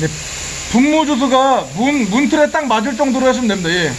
네, 분무 주스가 문, 문틀에 딱 맞을 정도로 하시면 됩니다. 예.